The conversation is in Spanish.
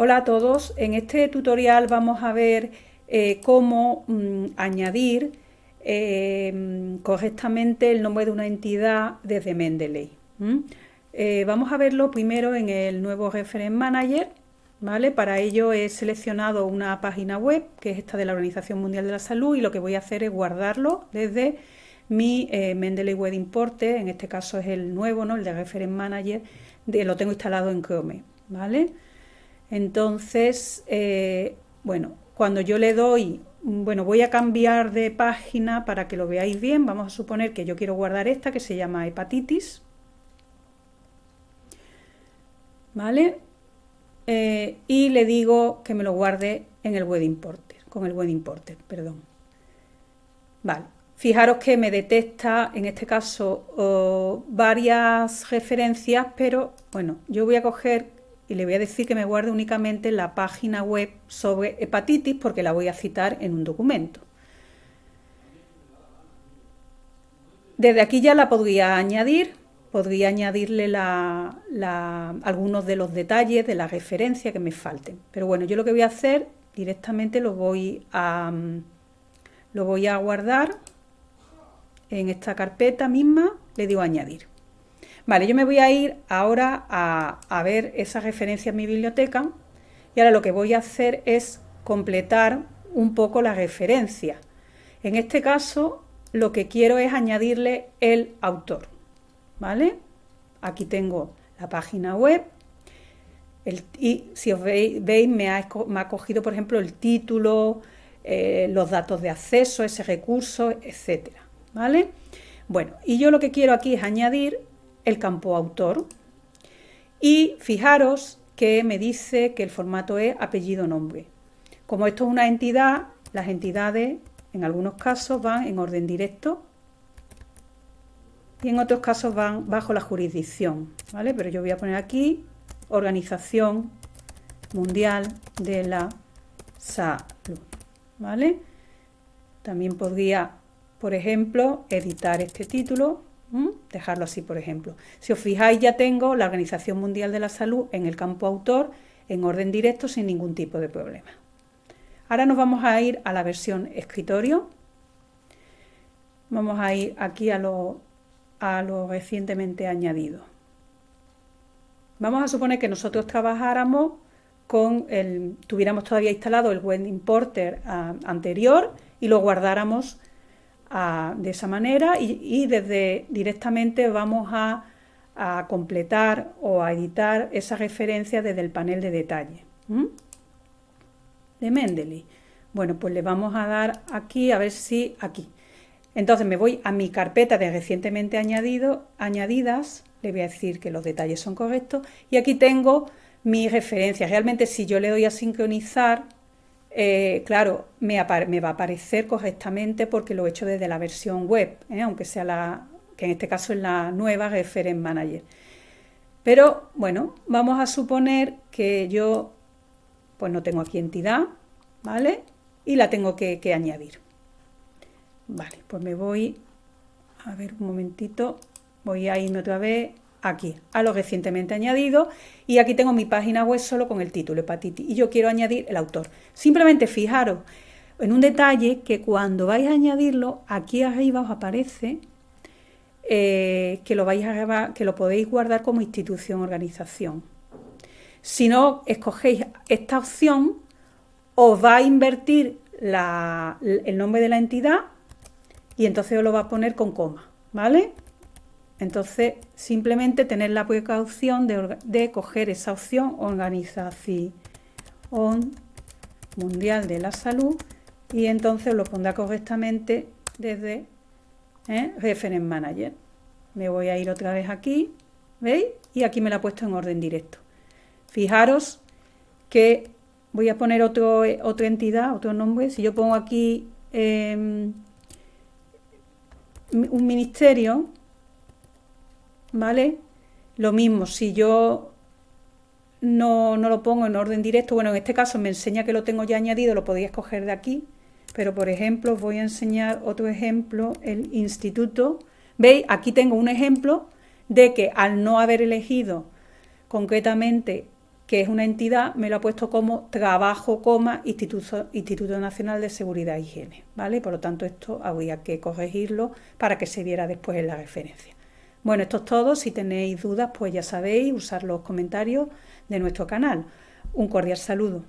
Hola a todos, en este tutorial vamos a ver eh, cómo mm, añadir eh, correctamente el nombre de una entidad desde Mendeley. Eh, vamos a verlo primero en el nuevo Reference Manager, ¿vale? Para ello he seleccionado una página web, que es esta de la Organización Mundial de la Salud, y lo que voy a hacer es guardarlo desde mi Mendeley Web Importer, en este caso es el nuevo, ¿no? El de Reference Manager, de, lo tengo instalado en Chrome, ¿vale? Entonces, eh, bueno, cuando yo le doy, bueno, voy a cambiar de página para que lo veáis bien. Vamos a suponer que yo quiero guardar esta que se llama hepatitis. ¿Vale? Eh, y le digo que me lo guarde en el web importer, con el web importer, perdón. Vale, fijaros que me detecta, en este caso, varias referencias, pero bueno, yo voy a coger y le voy a decir que me guarde únicamente la página web sobre hepatitis porque la voy a citar en un documento. Desde aquí ya la podría añadir, podría añadirle algunos de los detalles de la referencia que me falten. Pero bueno, yo lo que voy a hacer directamente lo voy a, lo voy a guardar en esta carpeta misma, le digo añadir. Vale, yo me voy a ir ahora a, ver esa referencia en mi biblioteca y ahora lo que voy a hacer es completar un poco la referencia. En este caso, lo que quiero es añadirle el autor, ¿vale? Aquí tengo la página web y si os veis, me, ha, cogido, por ejemplo, el título, eh, los datos de acceso, ese recurso, etcétera, ¿vale? Bueno, y yo lo que quiero aquí es añadir el campo autor. Y fijaros que me dice que el formato es apellido-nombre. Como esto es una entidad, las entidades en algunos casos van en orden directo y en otros casos van bajo la jurisdicción, ¿vale? Pero yo voy a poner aquí Organización Mundial de la Salud, ¿vale? También podría, por ejemplo, editar este título Dejarlo así, por ejemplo. Si os fijáis, ya tengo la Organización Mundial de la Salud en el campo autor en orden directo sin ningún tipo de problema. Ahora nos vamos a ir a la versión escritorio. Vamos a ir aquí a lo, a lo recientemente añadido. Vamos a suponer que nosotros trabajáramos con el, tuviéramos todavía instalado el web importer ah, anterior y lo guardáramos de esa manera y, desde directamente vamos a, completar o a editar esa referencia desde el panel de detalle de Mendeley. Bueno, pues le vamos a dar aquí, a ver si aquí. Entonces me voy a mi carpeta de recientemente añadido, añadidas, le voy a decir que los detalles son correctos y aquí tengo mi referencia. Realmente si yo le doy a sincronizar, eh, claro, me, va a aparecer correctamente porque lo he hecho desde la versión web, ¿eh? aunque sea la, que en este caso es la nueva Reference Manager. Pero bueno, vamos a suponer que yo pues no tengo aquí entidad, ¿vale? Y la tengo que, que añadir. Vale, pues me voy, a ver un momentito, voy a irme otra vez aquí, a lo recientemente añadido, y aquí tengo mi página web solo con el título hepatitis, y yo quiero añadir el autor. Simplemente fijaros en un detalle que cuando vais a añadirlo, aquí arriba os aparece eh, que, lo vais a, que lo podéis guardar como institución organización. Si no escogéis esta opción, os va a invertir el nombre de la entidad y entonces os lo va a poner con coma, ¿vale? Entonces, simplemente tener la precaución de, coger esa opción Organización Mundial de la Salud y entonces lo pondrá correctamente desde ¿eh? Reference Manager. Me voy a ir otra vez aquí, ¿veis? Y aquí me la he puesto en orden directo. Fijaros que voy a poner otro, otra entidad, otro nombre. Si yo pongo aquí em, un ministerio, ¿vale? Lo mismo, si yo no, lo pongo en orden directo, bueno, en este caso me enseña que lo tengo ya añadido, lo podía escoger de aquí, pero por ejemplo os voy a enseñar otro ejemplo, el instituto. ¿Veis? Aquí tengo un ejemplo de que al no haber elegido concretamente que es una entidad, me lo ha puesto como trabajo, coma, Instituto, Instituto Nacional de Seguridad e Higiene, ¿vale? Por lo tanto, esto habría que corregirlo para que se viera después en la referencia. Bueno, esto es todo. Si tenéis dudas, pues ya sabéis, usar los comentarios de nuestro canal. Un cordial saludo.